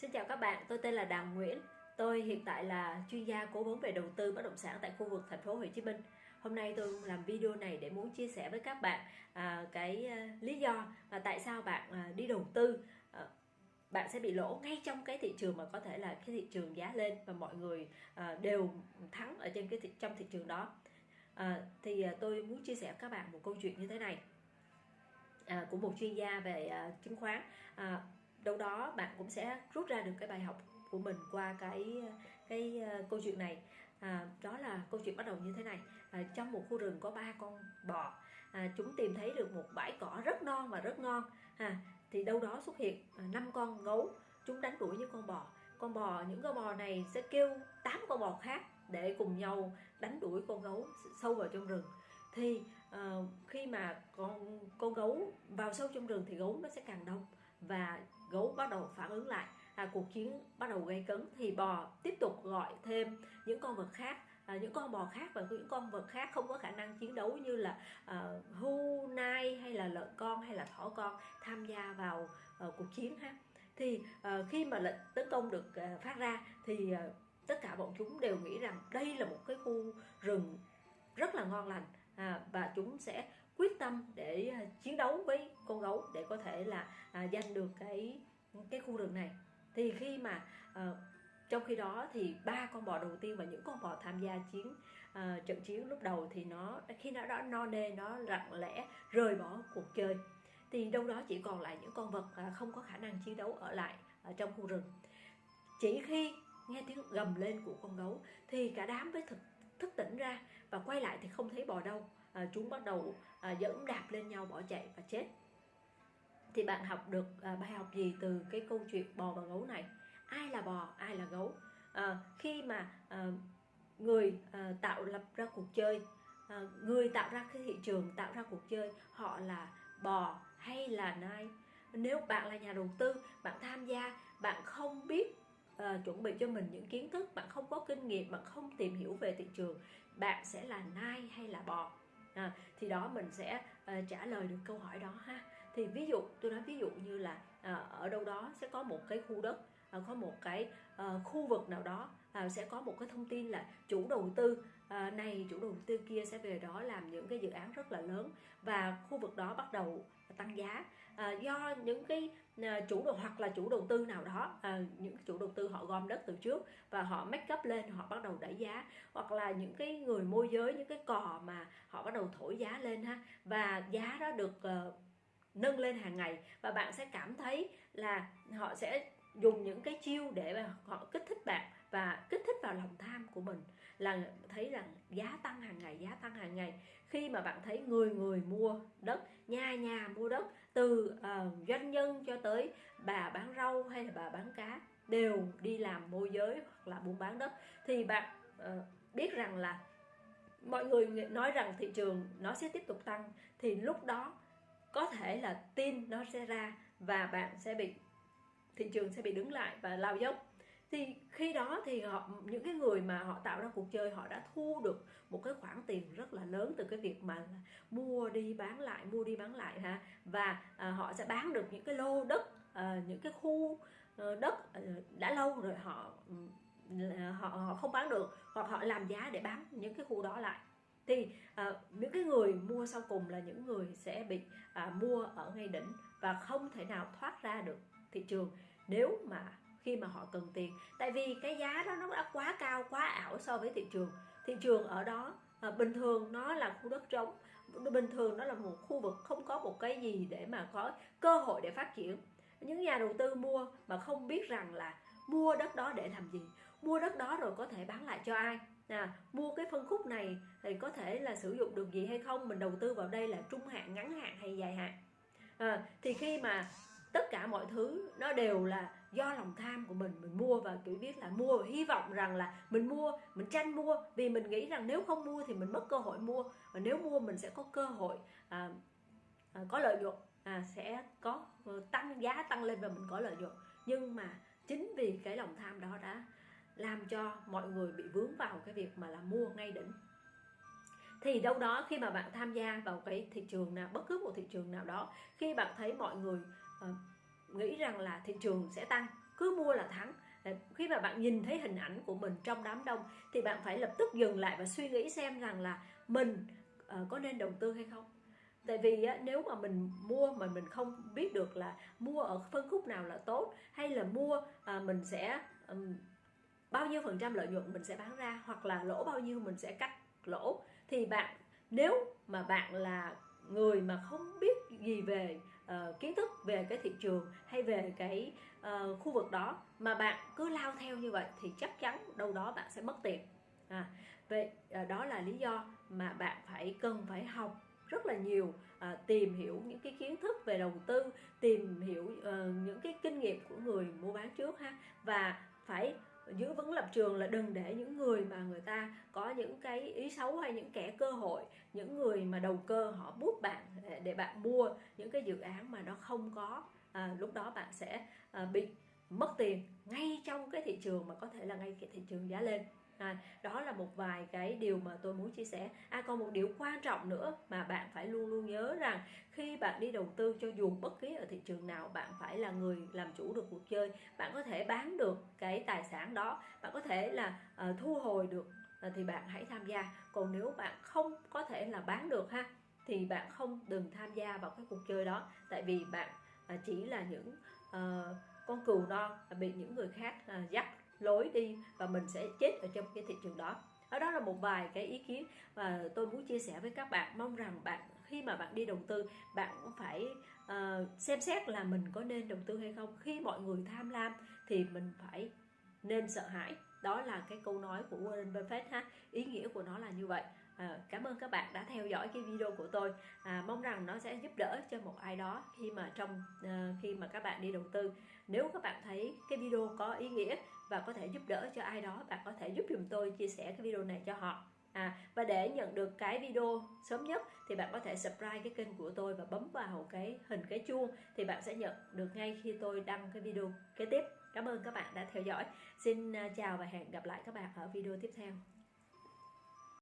Xin chào các bạn, tôi tên là Đàm Nguyễn. Tôi hiện tại là chuyên gia cố vấn về đầu tư bất động sản tại khu vực thành phố Hồ Chí Minh. Hôm nay tôi làm video này để muốn chia sẻ với các bạn à, cái à, lý do mà tại sao bạn à, đi đầu tư à, bạn sẽ bị lỗ ngay trong cái thị trường mà có thể là cái thị trường giá lên và mọi người à, đều thắng ở trên cái thị, trong thị trường đó. À, thì à, tôi muốn chia sẻ với các bạn một câu chuyện như thế này à, của một chuyên gia về à, chứng khoán. À, đâu đó bạn cũng sẽ rút ra được cái bài học của mình qua cái cái uh, câu chuyện này. À, đó là câu chuyện bắt đầu như thế này. À, trong một khu rừng có ba con bò. À, chúng tìm thấy được một bãi cỏ rất non và rất ngon. À, thì đâu đó xuất hiện à, năm con gấu. Chúng đánh đuổi những con bò. Con bò những con bò này sẽ kêu tám con bò khác để cùng nhau đánh đuổi con gấu sâu vào trong rừng. Thì uh, khi mà con con gấu vào sâu trong rừng thì gấu nó sẽ càng đông và gấu bắt đầu phản ứng lại. À, cuộc chiến bắt đầu gây cấn thì bò tiếp tục gọi thêm những con vật khác. À, những con bò khác và những con vật khác không có khả năng chiến đấu như là à, hưu nai hay là lợn con hay là thỏ con tham gia vào à, cuộc chiến ha. Thì à, khi mà lệnh tấn công được à, phát ra thì à, tất cả bọn chúng đều nghĩ rằng đây là một cái khu rừng rất là ngon lành. À, và chúng sẽ quyết tâm để à, chiến đấu với con gấu để có thể là à, giành được cái cái khu rừng này. Thì khi mà à, trong khi đó thì ba con bò đầu tiên và những con bò tham gia chiến uh, trận chiến lúc đầu thì nó khi nó đã no nê nó lặng lẽ rời bỏ cuộc chơi thì đâu đó chỉ còn lại những con vật uh, không có khả năng chiến đấu ở lại ở trong khu rừng. Chỉ khi nghe tiếng gầm lên của con gấu thì cả đám mới thực thức tỉnh ra và quay lại thì không thấy bò đâu à, chúng bắt đầu à, dẫm đạp lên nhau bỏ chạy và chết. Thì bạn học được à, bài học gì từ cái câu chuyện bò và gấu này? Ai là bò ai là gấu? À, khi mà à, người à, tạo lập ra cuộc chơi à, người tạo ra cái thị trường tạo ra cuộc chơi họ là bò hay là nai? Nếu bạn là nhà đầu tư bạn tham gia bạn không biết uh, chuẩn bị cho mình những kiến thức bạn không có kinh nghiệm bạn không tìm hiểu về thị trường bạn sẽ là nai hay là bò? À, thì đó mình sẽ uh, trả lời được câu hỏi đó ha. Thì ví dụ tôi nói ví dụ như là uh, ở đâu đó sẽ có một cái khu đất uh, có một cái uh, khu vực nào đó uh, sẽ có một cái thông tin là chủ đầu tư uh, này chủ đầu tư kia sẽ về đó làm những cái dự án rất là lớn và khu vực đó bắt đầu tăng giá. À, do những cái à, chủ đầu hoặc là chủ đầu tư nào đó à, những chủ đầu tư họ gom đất từ trước và họ make up lên họ bắt đầu đẩy giá hoặc là những cái người môi giới những cái cò mà họ bắt đầu thổi giá lên ha và giá đó được nâng lên hàng ngày. Và bạn sẽ cảm thấy là họ sẽ dùng những cái chiêu để mà họ kích thích bạn và kích thích vào lòng tham của mình là thấy rằng giá tăng hàng ngày giá tăng hàng ngày. Khi mà bạn thấy người người mua đất nhà nhà mua đất từ uh, doanh nhân cho tới bà bán rau hay là bà bán cá đều đi làm môi giới hoặc là buôn bán đất thì bạn uh, biết rằng là mọi người nói rằng thị trường nó sẽ tiếp tục tăng thì lúc đó có thể là tin nó sẽ ra và bạn sẽ bị thị trường sẽ bị đứng lại và lao dốc. Thì khi đó thì họ những cái người mà họ tạo ra cuộc chơi họ đã thu được một cái khoản tiền rất là lớn từ cái việc mà mua đi bán lại mua đi bán lại ha. Và à, họ sẽ bán được những cái lô đất à, những cái khu ờ, đất à, đã lâu rồi họ họ họ không bán được hoặc họ làm giá để bán những cái khu đó lại. Thì à, những cái người mua sau cùng là những người sẽ bị à, mua ở ngay đỉnh và không thể nào thoát ra được thị trường nếu mà khi mà họ cần tiền tại vì cái giá đó nó đã quá cao quá ảo so với thị trường. Thị trường ở đó à, bình thường nó là khu đất trống bình thường nó là một khu vực không có một cái gì để mà có cơ hội để phát triển. Những nhà đầu tư mua mà không biết rằng là mua đất đó để làm gì mua đất đó rồi có thể bán lại cho ai. À, mua cái phân khúc này thì có thể là sử dụng được gì hay không mình đầu tư vào đây là trung hạn ngắn hạn hay dài hạn. À, thì khi mà tất cả mọi thứ nó đều là do lòng tham của mình. Mình mua và kiểu biết là mua và hy vọng rằng là mình mua mình tranh mua. Vì mình nghĩ rằng nếu không mua thì mình mất cơ hội mua. Và nếu mua mình sẽ có cơ hội à, à, có lợi nhuận à, sẽ có ờ, tăng giá tăng lên và mình có lợi nhuận. Nhưng mà chính vì cái lòng tham đó đã làm cho mọi người bị vướng vào cái việc mà là mua ngay đỉnh. Thì đâu đó khi mà bạn tham gia vào cái thị trường nào bất cứ một thị trường nào đó khi bạn thấy mọi người Ờ, nghĩ rằng là thị trường sẽ tăng cứ mua là thắng. Khi mà bạn nhìn thấy hình ảnh của mình trong đám đông thì bạn phải lập tức dừng lại và suy nghĩ xem rằng là mình ờ, có nên đầu tư hay không. Tại vì á, nếu mà mình mua mà mình không biết được là mua ở phân khúc nào là tốt hay là mua à, mình sẽ um, bao nhiêu phần trăm lợi nhuận mình sẽ bán ra hoặc là lỗ bao nhiêu mình sẽ cắt lỗ thì bạn nếu mà bạn là người mà không biết gì về uh, kiến thức về cái thị trường hay về cái uh, khu vực đó mà bạn cứ lao theo như vậy thì chắc chắn đâu đó bạn sẽ mất tiền. À, vậy uh, đó là lý do mà bạn phải cần phải học rất là nhiều à, tìm hiểu những cái kiến thức về đầu tư tìm hiểu uh, những cái kinh nghiệm của người mua bán trước ha và phải giữ vững lập trường là đừng để những người mà người ta có những cái ý xấu hay những kẻ cơ hội những người mà đầu cơ họ bút bạn để, để bạn mua những cái dự án mà nó không có à, lúc đó bạn sẽ à, bị mất tiền ngay trong cái thị trường mà có thể là ngay cái thị trường giá lên à, đó là một vài cái điều mà tôi muốn chia sẻ. À còn một điều quan trọng nữa mà bạn phải luôn luôn nhớ rằng khi bạn đi đầu tư cho dù bất kỳ ở thị trường nào bạn phải là người làm chủ được cuộc chơi. Bạn có thể bán được cái tài sản đó bạn có thể là uh, thu hồi được uh, thì bạn hãy tham gia. Còn nếu bạn không có thể là bán được ha thì bạn không đừng tham gia vào cái cuộc chơi đó. Tại vì bạn uh, chỉ là những uh, con cừu non bị những người khác uh, dắt lối đi và mình sẽ chết ở trong cái thị trường đó. Ở đó là một vài cái ý kiến mà tôi muốn chia sẻ với các bạn. Mong rằng bạn khi mà bạn đi đầu tư bạn cũng phải uh, xem xét là mình có nên đầu tư hay không. Khi mọi người tham lam thì mình phải nên sợ hãi. Đó là cái câu nói của Warren Buffett ha. Ý nghĩa của nó là như vậy. À, cảm ơn các bạn đã theo dõi cái video của tôi. À, mong rằng nó sẽ giúp đỡ cho một ai đó khi mà trong uh, khi mà các bạn đi đầu tư. Nếu các bạn thấy cái video có ý nghĩa và có thể giúp đỡ cho ai đó. Bạn có thể giúp dùm tôi chia sẻ cái video này cho họ. À và để nhận được cái video sớm nhất thì bạn có thể subscribe cái kênh của tôi và bấm vào cái hình cái chuông thì bạn sẽ nhận được ngay khi tôi đăng cái video kế tiếp. Cảm ơn các bạn đã theo dõi. Xin à, chào và hẹn gặp lại các bạn ở video tiếp theo.